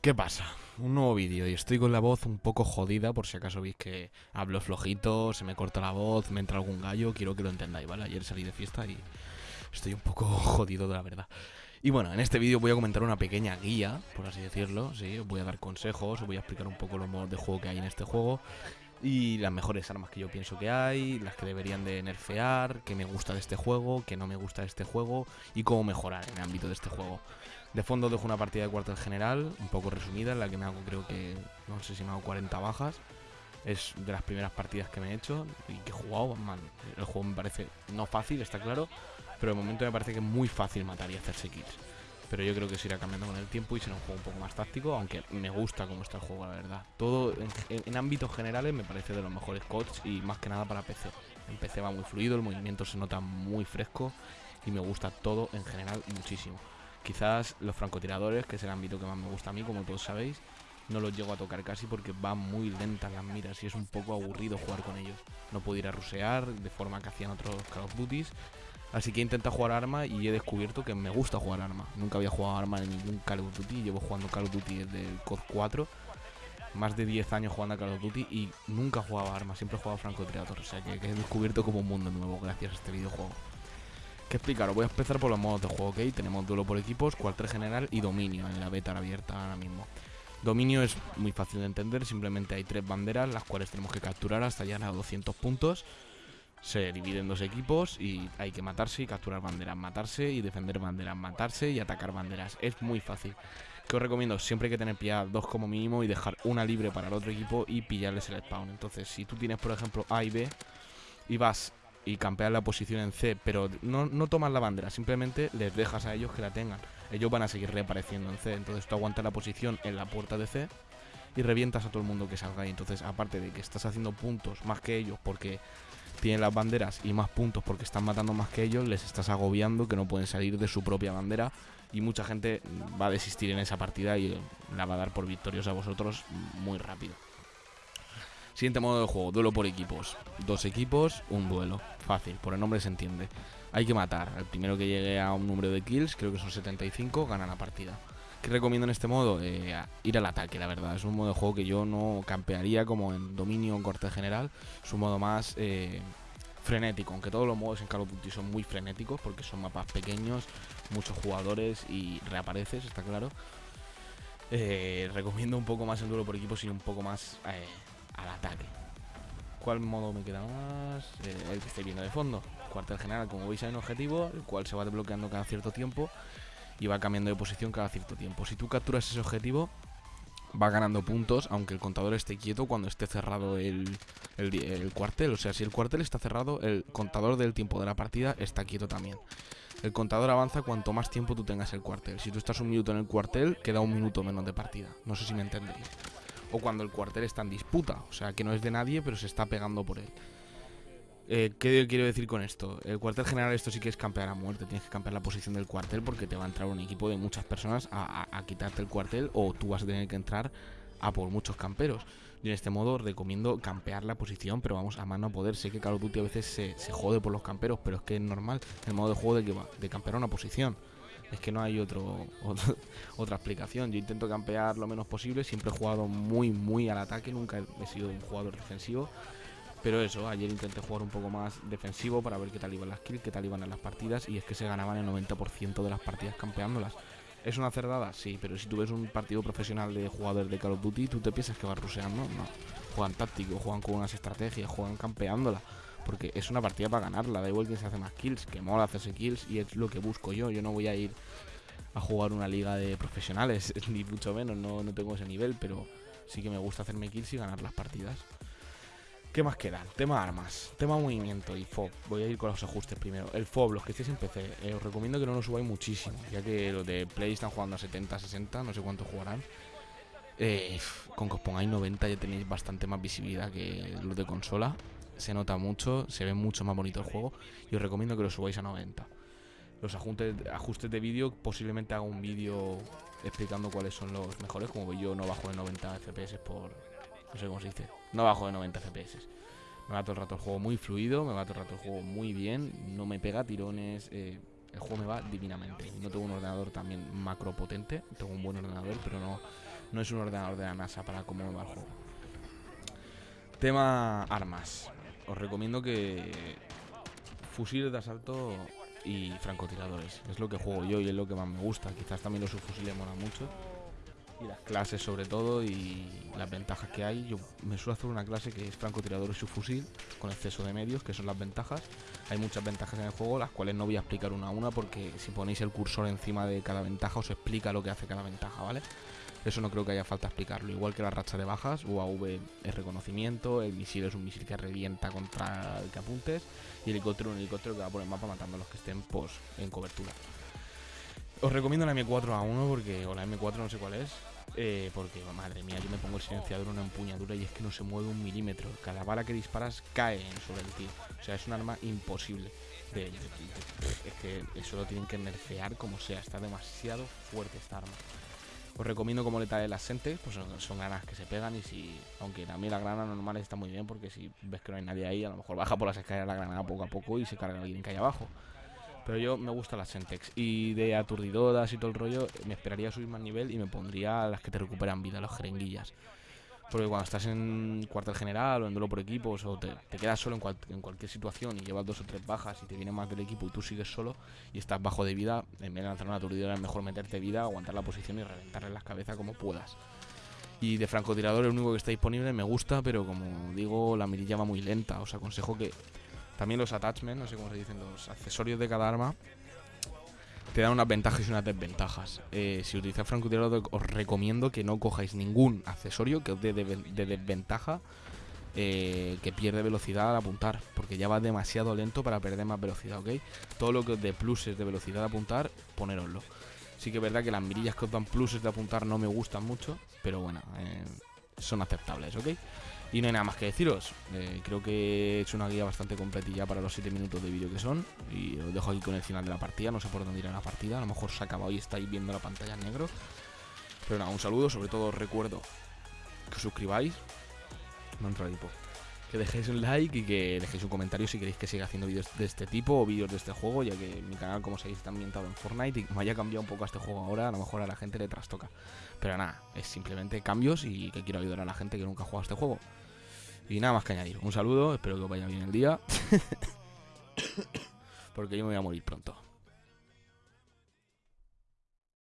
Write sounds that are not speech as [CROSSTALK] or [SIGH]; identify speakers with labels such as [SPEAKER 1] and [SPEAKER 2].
[SPEAKER 1] ¿Qué pasa? Un nuevo vídeo y estoy con la voz un poco jodida por si acaso veis que hablo flojito, se me corta la voz, me entra algún gallo, quiero que lo entendáis, ¿vale? Ayer salí de fiesta y estoy un poco [LAUGHS] jodido de la verdad. Y bueno, en este vídeo voy a comentar una pequeña guía, por así decirlo, sí, os voy a dar consejos, os voy a explicar un poco los modos de juego que hay en este juego y las mejores armas que yo pienso que hay, las que deberían de nerfear, qué me gusta de este juego, qué no me gusta de este juego y cómo mejorar en el ámbito de este juego. De fondo dejo una partida de cuartel general, un poco resumida, en la que me hago creo que, no sé si me hago 40 bajas. Es de las primeras partidas que me he hecho y que he jugado, el juego me parece no fácil, está claro, pero de momento me parece que es muy fácil matar y hacerse kills. Pero yo creo que se irá cambiando con el tiempo y será un juego un poco más táctico, aunque me gusta cómo está el juego, la verdad. Todo en, ámbitos generales me parece de los mejores codes y más que nada para PC. En PC va muy fluido, el movimiento se nota muy fresco y me gusta todo en general muchísimo. Quizás los francotiradores, que es el ámbito que más me gusta a mí, como todos sabéis, no los llego a tocar casi porque van muy lentas las miras y es un poco aburrido jugar con ellos. No puedo ir a rusear de forma que hacían otros Call of Duty. Así que he intentado jugar arma y he descubierto que me gusta jugar arma. Nunca había jugado arma en ningún Call of Duty. Llevo jugando Call of Duty desde el COD 4. Más de 10 años jugando a Call of Duty y nunca jugaba arma. Siempre he jugado francotirador. O sea que he descubierto como un mundo nuevo gracias a este videojuego. ¿Qué explicaros? Voy a empezar por los modos de juego, ¿ok? Tenemos duelo por equipos, cuartel general y dominio en la beta abierta ahora mismo. Dominio es muy fácil de entender, simplemente hay tres banderas las cuales tenemos que capturar hasta llegar a 200 puntos. Se dividen dos equipos y hay que matarse y capturar banderas, matarse y defender banderas, matarse y atacar banderas. Es muy fácil. Que os recomiendo siempre hay que tener pilladas dos como mínimo y dejar una libre para el otro equipo y pillarles el spawn. Entonces, si tú tienes, por ejemplo, A y B y vas y campear la posición en C, pero no, no tomas la bandera, simplemente les dejas a ellos que la tengan. Ellos van a seguir reapareciendo en C, entonces tú aguantas la posición en la puerta de C y revientas a todo el mundo que salga ahí. Entonces, aparte de que estás haciendo puntos más que ellos porque tienen las banderas y más puntos porque están matando más que ellos, les estás agobiando que no pueden salir de su propia bandera y mucha gente va a desistir en esa partida y la va a dar por victorios a vosotros muy rápido. Siguiente modo de juego, duelo por equipos. Dos equipos, un duelo. Fácil, por el nombre se entiende. Hay que matar. El primero que llegue a un número de kills, creo que son 75, gana la partida. ¿Qué recomiendo en este modo? Eh, ir al ataque, la verdad. Es un modo de juego que yo no campearía como en dominio en corte general. Es un modo más eh, frenético, aunque todos los modos en Call of Duty son muy frenéticos porque son mapas pequeños, muchos jugadores y reapareces, está claro. Eh, recomiendo un poco más el duelo por equipos y un poco más al ataque. ¿Cuál modo me queda más? Eh, el que estoy viendo de fondo. Cuartel general, como veis, hay un objetivo, el cual se va desbloqueando cada cierto tiempo y va cambiando de posición cada cierto tiempo. Si tú capturas ese objetivo, va ganando puntos, aunque el contador esté quieto cuando esté cerrado el, el, cuartel. O sea, si el cuartel está cerrado, el contador del tiempo de la partida está quieto también. El contador avanza cuanto más tiempo tú tengas el cuartel. Si tú estás un minuto en el cuartel, queda un minuto menos de partida. No sé si me entendéis o cuando el cuartel está en disputa, o sea que no es de nadie, pero se está pegando por él. Eh, ¿Qué quiero decir con esto? El cuartel general, esto sí que es campear a muerte. Tienes que campear la posición del cuartel porque te va a entrar un equipo de muchas personas a, quitarte el cuartel o tú vas a tener que entrar a por muchos camperos. Y en este modo recomiendo campear la posición, pero vamos a mano a poder. Sé que Call of Duty a veces se, se jode por los camperos, pero es que es normal el modo de juego de que va, de campear una posición. Es que no hay otro, [LAUGHS] otra explicación. Yo intento campear lo menos posible. Siempre he jugado muy, muy al ataque. Nunca he sido un jugador defensivo. Pero eso, ayer intenté jugar un poco más defensivo para ver qué tal iban las kills, qué tal iban las partidas. Y es que se ganaban el 90% de las partidas campeándolas. ¿Es una cerdada? Sí, pero si tú ves un partido profesional de jugadores de Call of Duty, tú te piensas que vas ruseando. No. Juegan táctico, juegan con unas estrategias, juegan campeándola porque es una partida para ganarla, da igual quién se hace más kills, que mola hacerse kills y es lo que busco yo, yo no voy a ir a jugar una liga de profesionales, [LAUGHS] ni mucho menos, no, no tengo ese nivel, pero sí que me gusta hacerme kills y ganar las partidas. ¿Qué más queda? Tema armas, tema movimiento y FOB. Voy a ir con los ajustes primero. El FOB, los que estéis en PC, eh, os recomiendo que no lo subáis muchísimo, ya que los de Play están jugando a 70, 60, no sé cuánto jugarán. Eh, con que os pongáis 90 ya tenéis bastante más visibilidad que los de consola se nota mucho, se ve mucho más bonito el juego y os recomiendo que lo subáis a 90. Los ajustes, de vídeo, posiblemente haga un vídeo explicando cuáles son los mejores, como yo no bajo de 90 FPS por... no sé cómo se dice, no bajo de 90 FPS. Me va todo el rato el juego muy fluido, me va todo el rato el juego muy bien, no me pega tirones, eh, el juego me va divinamente. No tengo un ordenador también macro potente, tengo un buen ordenador, pero no, No es un ordenador de la NASA para cómo va el juego. Tema armas. Os recomiendo que fusiles de asalto y francotiradores. Es lo que juego yo y es lo que más me gusta. Quizás también los subfusiles molan mucho. Y las clases sobre todo y las ventajas que hay. Yo me suelo hacer una clase que es francotirador y subfusil con exceso de medios, que son las ventajas. Hay muchas ventajas en el juego, las cuales no voy a explicar una a una porque si ponéis el cursor encima de cada ventaja os explica lo que hace cada ventaja, ¿vale? Eso no creo que haya falta explicarlo. Igual que la racha de bajas, UAV es reconocimiento, el misil es un misil que revienta contra el que apuntes y el helicóptero un helicóptero que va por el mapa matando a los que estén pues, en cobertura. Os recomiendo la M4A1 porque, o la M4 no sé cuál es, eh, porque madre mía, yo me pongo el silenciador en una empuñadura y es que no se mueve un milímetro. Cada bala que disparas cae sobre el tío. O sea, es un arma imposible. es que eso lo tienen que nerfear como sea. Está demasiado fuerte esta arma. Os recomiendo como letal las Sente, pues son, granas que se pegan y si, aunque también la granada normal está muy bien porque si ves que no hay nadie ahí, a lo mejor baja por las escaleras la granada poco a poco y se carga alguien que hay abajo. Pero yo me gusta las Sentex y de aturdidoras y todo el rollo me esperaría subir más nivel y me pondría las que te recuperan vida, las jeringuillas. Porque cuando estás en cuartel general o en duelo por equipos o te, quedas solo en, cualquier situación y llevas dos o tres bajas y te viene más del equipo y tú sigues solo y estás bajo de vida, en vez de lanzar una aturdidora es mejor meterte vida, aguantar la posición y reventarle las cabezas como puedas. Y de francotirador el único que está disponible me gusta, pero como digo, la mirilla va muy lenta. Os aconsejo que también los attachments, no sé cómo se dicen, los accesorios de cada arma, te dan unas ventajas y unas desventajas. Eh, si utilizáis francotirador, os recomiendo que no cojáis ningún accesorio que os dé de, desventaja eh, que pierde velocidad al apuntar, porque ya va demasiado lento para perder más velocidad, ¿ok? Todo lo que os dé pluses de velocidad de apuntar, ponéroslo. Sí que es verdad que las mirillas que os dan pluses de apuntar no me gustan mucho, pero bueno, eh, son aceptables, ¿ok? Y no hay nada más que deciros. Eh, creo que he hecho una guía bastante completilla para los 7 minutos de vídeo que son. Y os dejo aquí con el final de la partida. No sé por dónde irá la partida. A lo mejor se ha acabado y estáis viendo la pantalla en negro. Pero nada, un saludo. Sobre todo os recuerdo que os suscribáis. No entra tipo. Que dejéis un like y que dejéis un comentario si queréis que siga haciendo vídeos de este tipo o vídeos de este juego, ya que mi canal, como sabéis, está ambientado en Fortnite y me haya cambiado un poco a este juego ahora, a lo mejor a la gente le trastoca. Pero nada, es simplemente cambios y que quiero ayudar a la gente que nunca ha jugado a este juego. Y nada más que añadir. Un saludo, espero que os vaya bien el día. [LAUGHS] Porque yo me voy a morir pronto.